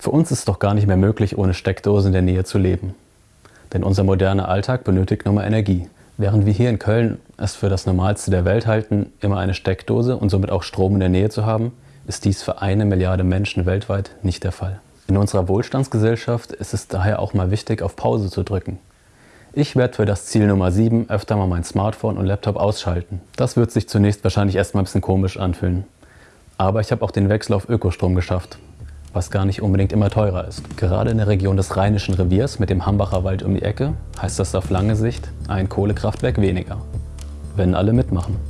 Für uns ist es doch gar nicht mehr möglich, ohne Steckdose in der Nähe zu leben. Denn unser moderner Alltag benötigt nun mal Energie. Während wir hier in Köln es für das Normalste der Welt halten, immer eine Steckdose und somit auch Strom in der Nähe zu haben, ist dies für eine Milliarde Menschen weltweit nicht der Fall. In unserer Wohlstandsgesellschaft ist es daher auch mal wichtig, auf Pause zu drücken. Ich werde für das Ziel Nummer 7 öfter mal mein Smartphone und Laptop ausschalten. Das wird sich zunächst wahrscheinlich erstmal ein bisschen komisch anfühlen. Aber ich habe auch den Wechsel auf Ökostrom geschafft was gar nicht unbedingt immer teurer ist. Gerade in der Region des Rheinischen Reviers mit dem Hambacher Wald um die Ecke heißt das auf lange Sicht ein Kohlekraftwerk weniger, wenn alle mitmachen.